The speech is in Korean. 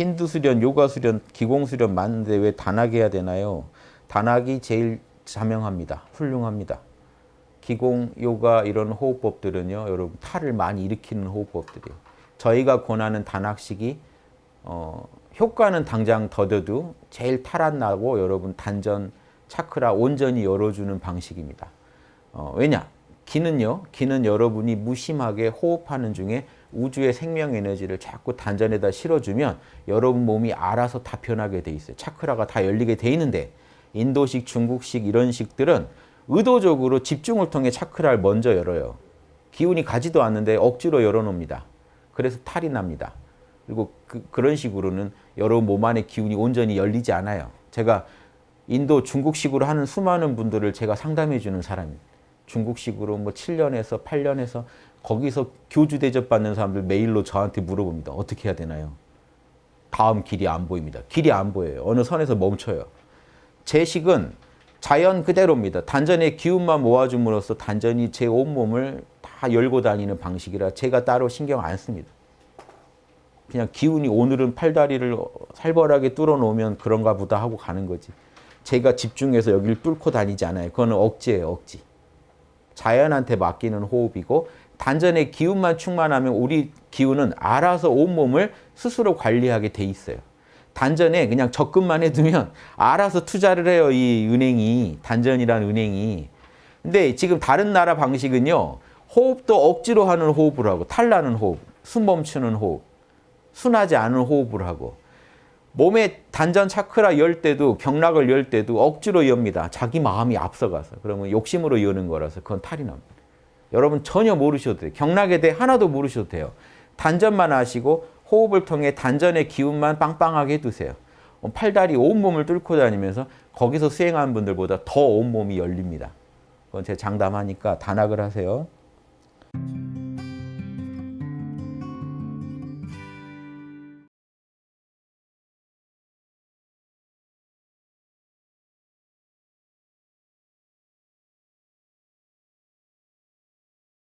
힌두 수련, 요가 수련, 기공 수련 많은데 왜 단학 해야 되나요? 단학이 제일 자명합니다. 훌륭합니다. 기공, 요가 이런 호흡법들은요. 여러분 탈을 많이 일으키는 호흡법들이에요. 저희가 권하는 단학식이 어, 효과는 당장 더뎌도 제일 탈안 나고 여러분 단전, 차크라 온전히 열어주는 방식입니다. 어, 왜냐? 기는요. 기는 여러분이 무심하게 호흡하는 중에 우주의 생명 에너지를 자꾸 단전에다 실어주면 여러분 몸이 알아서 다 변하게 돼 있어요. 차크라가 다 열리게 돼 있는데 인도식, 중국식 이런 식들은 의도적으로 집중을 통해 차크라를 먼저 열어요. 기운이 가지도 않는데 억지로 열어놓습니다. 그래서 탈이 납니다. 그리고 그, 런 식으로는 여러분 몸 안의 기운이 온전히 열리지 않아요. 제가 인도 중국식으로 하는 수많은 분들을 제가 상담해 주는 사람입니다. 중국식으로 뭐 7년에서 8년에서 거기서 교주 대접 받는 사람들 메일로 저한테 물어봅니다. 어떻게 해야 되나요? 다음 길이 안 보입니다. 길이 안 보여요. 어느 선에서 멈춰요. 제 식은 자연 그대로입니다. 단전의 기운만 모아줌으로써 단전이 제 온몸을 다 열고 다니는 방식이라 제가 따로 신경 안 씁니다. 그냥 기운이 오늘은 팔다리를 살벌하게 뚫어 놓으면 그런가 보다 하고 가는 거지. 제가 집중해서 여기를 뚫고 다니지 않아요. 그거는 억지예요, 억지. 자연한테 맡기는 호흡이고 단전의 기운만 충만하면 우리 기운은 알아서 온몸을 스스로 관리하게 돼 있어요. 단전에 그냥 적금만 해두면 알아서 투자를 해요. 이 은행이 단전이란 은행이. 근데 지금 다른 나라 방식은요. 호흡도 억지로 하는 호흡을 하고 탈나는 호흡, 숨 멈추는 호흡, 순하지 않은 호흡을 하고 몸의 단전 차크라 열 때도 경락을 열 때도 억지로 엽니다. 자기 마음이 앞서가서. 그러면 욕심으로 여는 거라서 그건 탈이 납니다. 여러분 전혀 모르셔도 돼요. 경락에 대해 하나도 모르셔도 돼요. 단전만 하시고 호흡을 통해 단전의 기운만 빵빵하게 해두세요. 팔다리 온몸을 뚫고 다니면서 거기서 수행하는 분들보다 더 온몸이 열립니다. 그건 제가 장담하니까 단학을 하세요.